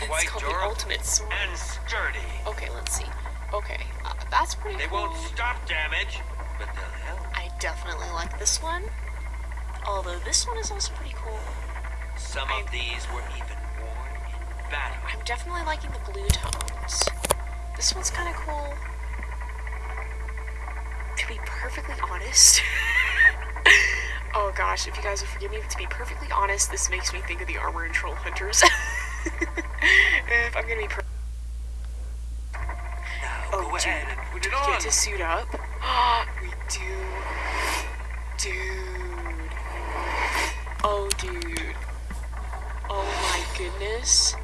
let's. It's all it's quite called the durable ultimate sword. and sturdy. Okay, let's see. Okay, uh, that's pretty They cool. won't stop damage, but they'll help. I definitely like this one. Although this one is also pretty cool. Some I- of these were even worn in battle. I'm definitely liking the blue tones. This one's kind of cool. To be perfectly honest. oh gosh, if you guys will forgive me, to be perfectly honest, this makes me think of the Armor and Troll Hunters. if I'm gonna be per- Now Oh, dude. put do we on. get to suit up? we do. Dude. Oh, dude. Oh my goodness.